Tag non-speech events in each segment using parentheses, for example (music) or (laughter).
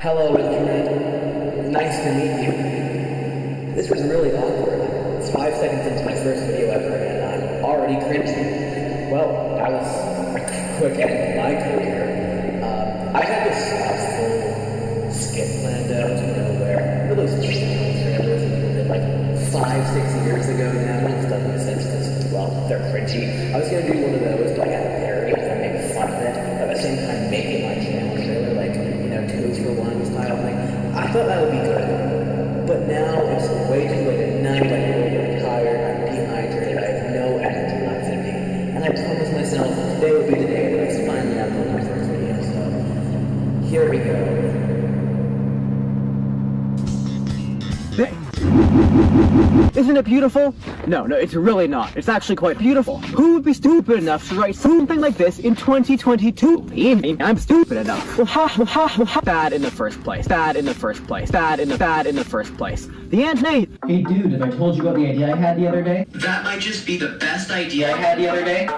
Hello, Internet. Nice to meet you. This was really awkward. It's five seconds into my first video ever, and I'm already cringing. Well, that was a quick end to my career. Um, I had this uh, full skit planned out to nowhere. That did like five, six years ago now. Doesn't make sense because, well, they're cringy. I was gonna do one of those, I thought that would be good. But now it's Isn't it beautiful? No, no, it's really not. It's actually quite beautiful. Who would be stupid enough to write something like this in 2022? Me, I'm stupid enough. Well, ha, ha, ha. Bad in the first place. Bad in the first place. Bad in the bad in the first place. The Aunt Nate. Hey dude, have I told you about the idea I had the other day? That might just be the best idea I had the other day.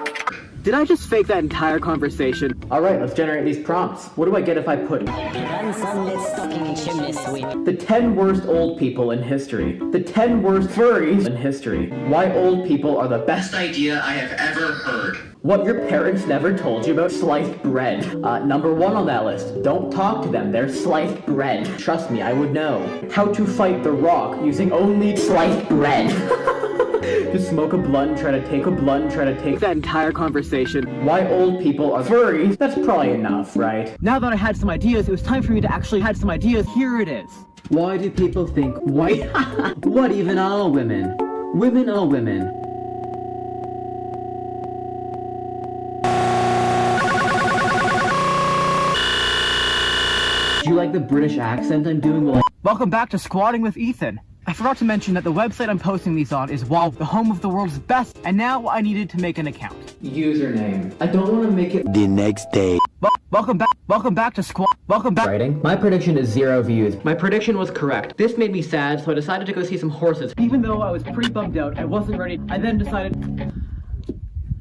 Did I just fake that entire conversation? Alright, let's generate these prompts. What do I get if I put the 10 worst old people in history? The 10 worst furries in history? Why old people are the? Best idea I have ever heard. What your parents never told you about sliced bread. Uh, number one on that list. Don't talk to them, they're sliced bread. Trust me, I would know. How to fight the rock using only sliced bread. (laughs) (laughs) Just smoke a blunt, try to take a blunt, try to take That entire conversation. Why old people are furries? That's probably enough, right? Now that I had some ideas, it was time for me to actually had some ideas. Here it is. Why do people think white? (laughs) what even are women? Women are women. Do you like the British accent I'm doing? Well, Welcome back to Squatting with Ethan. I forgot to mention that the website I'm posting these on is WoW, the home of the world's best, and now I needed to make an account. username. I don't want to make it The next day. Wel- welcome back, welcome back to Squat, welcome back. writing. My prediction is zero views. My prediction was correct. This made me sad, so I decided to go see some horses. Even though I was pretty bummed out, I wasn't ready. I then decided.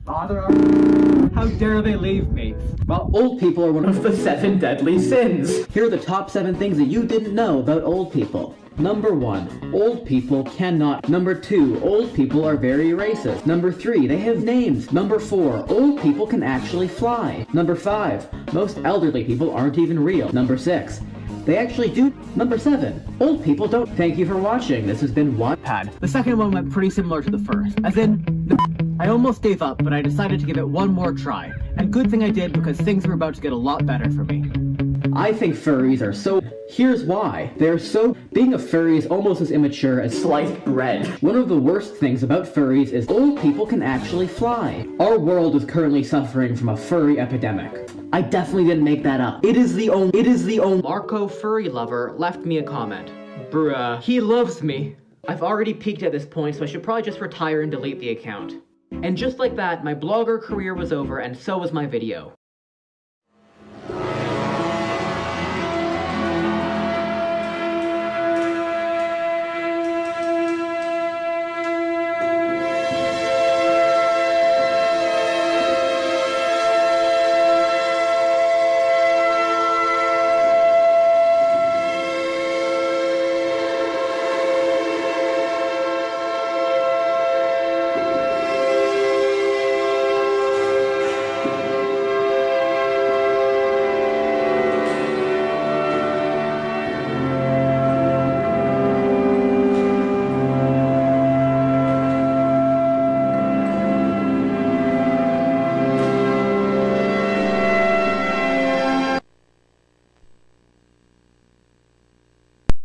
Bother. How dare they leave me? Well, old people are one of the seven deadly sins. Here are the top seven things that you didn't know about old people. Number one, old people cannot. Number two, old people are very racist. Number three, they have names. Number four, old people can actually fly. Number five, most elderly people aren't even real. Number six, they actually do. Number seven, old people don't. Thank you for watching. This has been one. Pad. The second one went pretty similar to the first. As in, I almost gave up, but I decided to give it one more try. And good thing I did because things were about to get a lot better for me. I think furries are so. Here's why. They're so. Being a furry is almost as immature as sliced bread. One of the worst things about furries is old people can actually fly. Our world is currently suffering from a furry epidemic. I definitely didn't make that up. It is the only. It is the only. Marco Furry Lover left me a comment. Bruh. He loves me. I've already peaked at this point, so I should probably just retire and delete the account. And just like that, my blogger career was over, and so was my video.